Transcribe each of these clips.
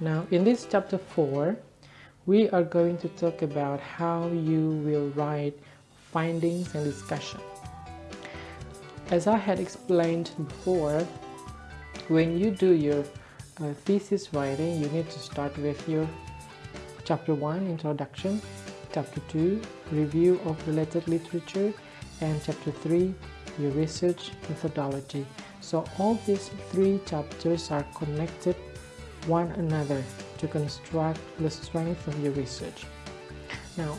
now in this chapter 4 we are going to talk about how you will write findings and discussion. As I had explained before when you do your uh, thesis writing you need to start with your chapter 1 introduction chapter 2 review of related literature and chapter 3 your research methodology. So all these three chapters are connected one another to construct the strength of your research. Now,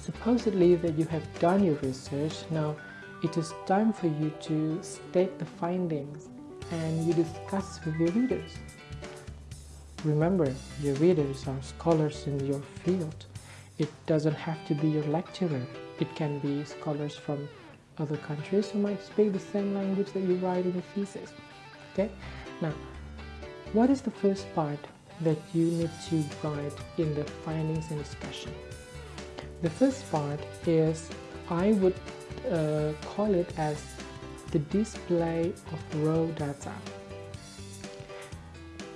supposedly that you have done your research, now it is time for you to state the findings and you discuss with your readers. Remember, your readers are scholars in your field. It doesn't have to be your lecturer. It can be scholars from other countries who might speak the same language that you write in your thesis. Okay, now what is the first part that you need to write in the findings and discussion? The first part is I would uh, call it as the display of raw data.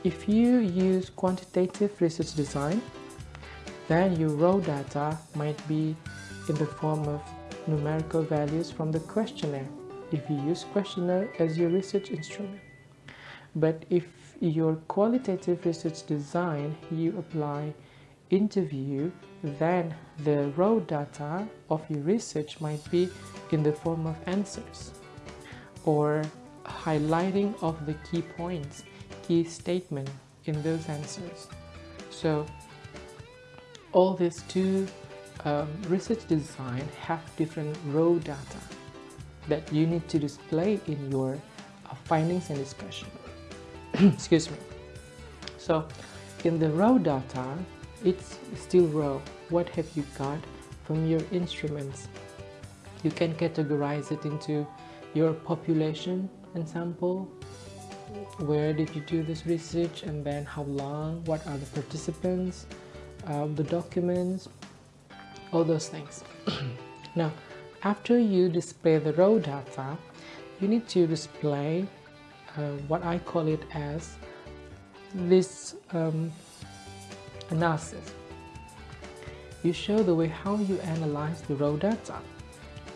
If you use quantitative research design, then your raw data might be in the form of numerical values from the questionnaire if you use questionnaire as your research instrument. But if your qualitative research design you apply interview, then the raw data of your research might be in the form of answers or highlighting of the key points, key statement in those answers. So all these two um, research design have different raw data that you need to display in your uh, findings and discussion. Excuse me. So in the raw data, it's still raw. What have you got from your instruments? You can categorize it into your population and sample, where did you do this research and then how long, what are the participants, uh, the documents, all those things now after you display the raw data you need to display what I call it as this um, analysis. You show the way how you analyze the raw data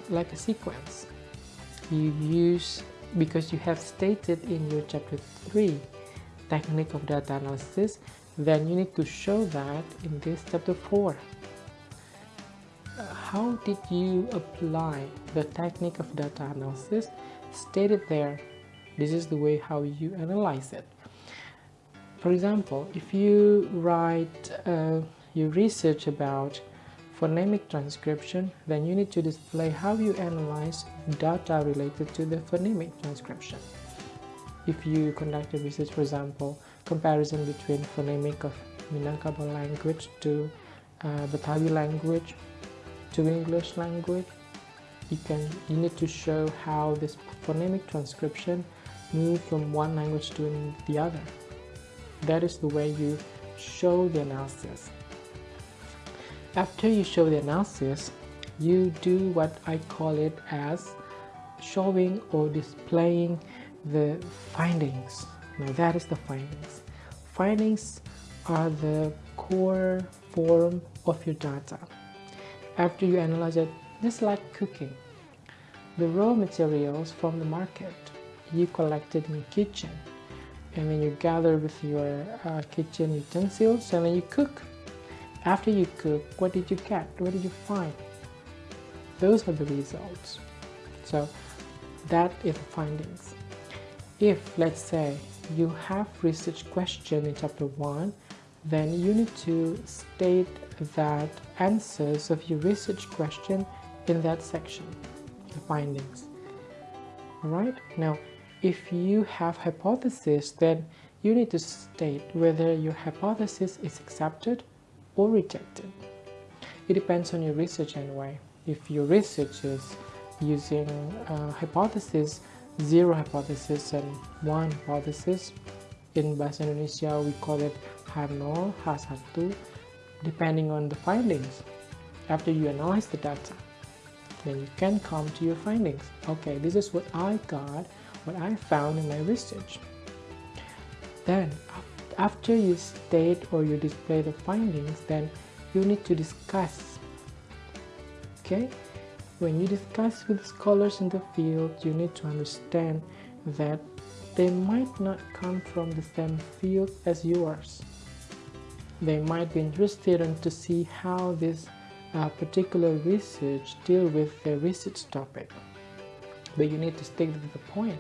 like a sequence. You use because you have stated in your chapter 3 technique of data analysis then you need to show that in this chapter 4 how did you apply the technique of data analysis stated there this is the way how you analyze it. For example if you write uh, your research about phonemic transcription then you need to display how you analyze data related to the phonemic transcription. If you conduct a research for example comparison between phonemic of Minangkabau language to uh, Betawi language to English language you can you need to show how this phonemic transcription move from one language to the other. That is the way you show the analysis. After you show the analysis you do what I call it as showing or displaying the findings. Now that is the findings. Findings are the core form of your data. After you analyze it, just like cooking. The raw materials from the market you collected in kitchen and then you gather with your uh, kitchen utensils and then you cook. After you cook, what did you get? What did you find? Those are the results. So that is the findings. If, let's say, you have research question in chapter 1 then you need to state that answers of your research question in that section, the findings. Alright, now if you have hypothesis, then you need to state whether your hypothesis is accepted or rejected. It depends on your research anyway. If your research is using uh, hypothesis, zero hypothesis and one hypothesis, in Bahasa Indonesia we call it H0, H1 depending on the findings. After you analyze the data, then you can come to your findings. Okay, this is what I got, what I found in my research. Then, after you state or you display the findings then you need to discuss okay? When you discuss with scholars in the field you need to understand that they might not come from the same field as yours. They might be interested in to see how this uh, particular research deal with their research topic. But you need to stick to the point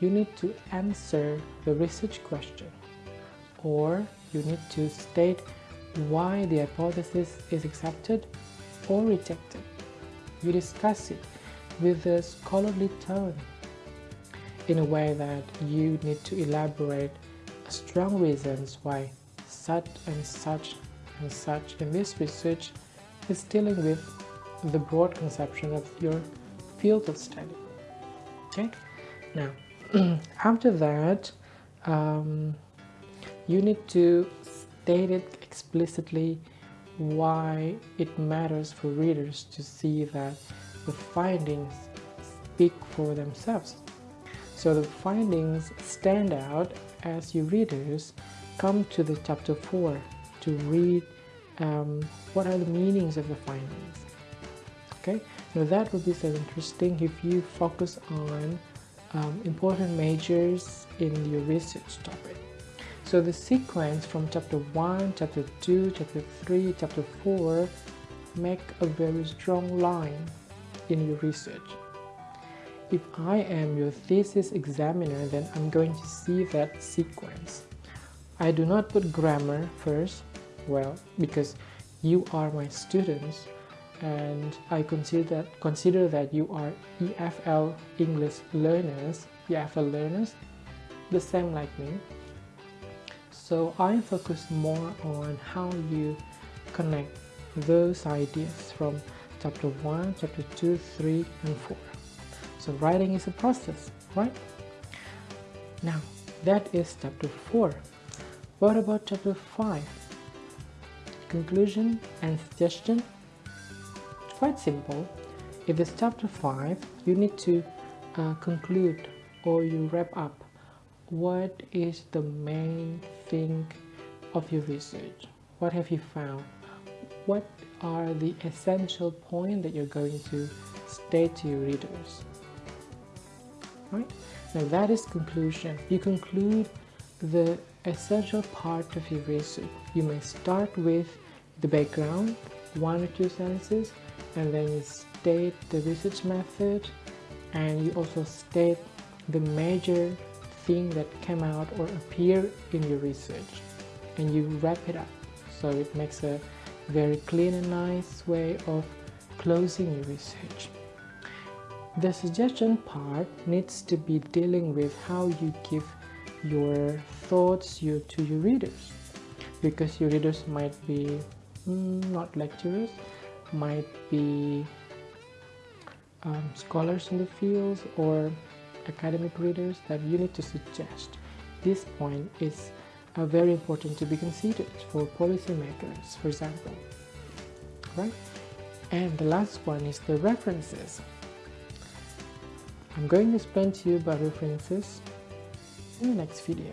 you need to answer the research question or you need to state why the hypothesis is accepted or rejected. You discuss it with a scholarly tone in a way that you need to elaborate strong reasons why such and such and such in this research is dealing with the broad conception of your field of study. Okay, now after that, um, you need to state it explicitly why it matters for readers to see that the findings speak for themselves. So the findings stand out as you readers come to the chapter 4 to read um, what are the meanings of the findings. Okay, now that would be so interesting if you focus on um, important majors in your research topic. So the sequence from chapter 1, chapter 2, chapter 3, chapter 4 make a very strong line in your research. If I am your thesis examiner, then I'm going to see that sequence. I do not put grammar first, well, because you are my students and I consider that, consider that you are EFL English learners, EFL learners, the same like me. So I focus more on how you connect those ideas from chapter 1, chapter 2, 3, and 4. So writing is a process, right? Now, that is chapter 4. What about chapter 5? Conclusion and suggestion quite simple. If it's chapter 5, you need to uh, conclude or you wrap up what is the main thing of your research. What have you found? What are the essential points that you're going to state to your readers? Right? Now that is conclusion. You conclude the essential part of your research. You may start with the background, one or two sentences, and then you state the research method and you also state the major thing that came out or appear in your research and you wrap it up so it makes a very clean and nice way of closing your research. The suggestion part needs to be dealing with how you give your thoughts you, to your readers because your readers might be mm, not lecturers might be um, scholars in the fields or academic readers that you need to suggest. This point is uh, very important to be considered for policymakers, for example. Right? And the last one is the references. I'm going to explain to you about references in the next video.